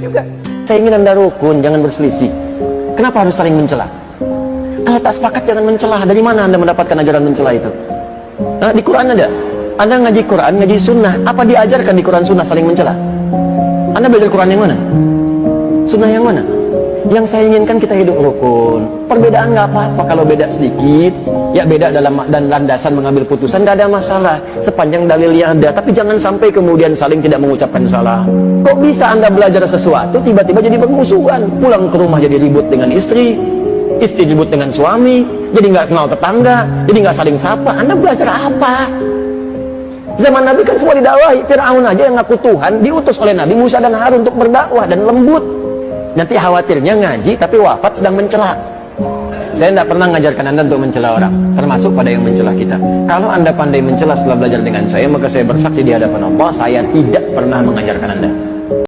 juga. Saya ingin anda rukun, jangan berselisih. Kenapa harus saling mencela? Kalau tak sepakat jangan mencela. Dari mana anda mendapatkan ajaran mencela itu? Nah, di Quran ada. Anda ngaji Quran, ngaji sunnah. Apa diajarkan di Quran sunnah saling mencela? Anda belajar Quran yang mana? Sunnah yang mana? Yang saya inginkan kita hidup rukun. Perbedaan nggak apa-apa kalau beda sedikit, ya beda dalam dan landasan mengambil putusan nggak ada masalah sepanjang dalilnya ada. Tapi jangan sampai kemudian saling tidak mengucapkan salah. Kok bisa anda belajar sesuatu tiba-tiba jadi bermusuhan? Pulang ke rumah jadi ribut dengan istri, istri ribut dengan suami, jadi nggak kenal tetangga, jadi nggak saling sapa. Anda belajar apa? Zaman Nabi kan semua didakwahi. Fir'aun aja yang ngaku Tuhan diutus oleh Nabi Musa dan Harun untuk berdakwah dan lembut. Nanti khawatirnya ngaji tapi wafat sedang mencela. Saya tidak pernah mengajarkan Anda untuk mencela orang, termasuk pada yang mencela kita. Kalau Anda pandai mencela setelah belajar dengan saya, maka saya bersaksi di hadapan Allah, saya tidak pernah mengajarkan Anda.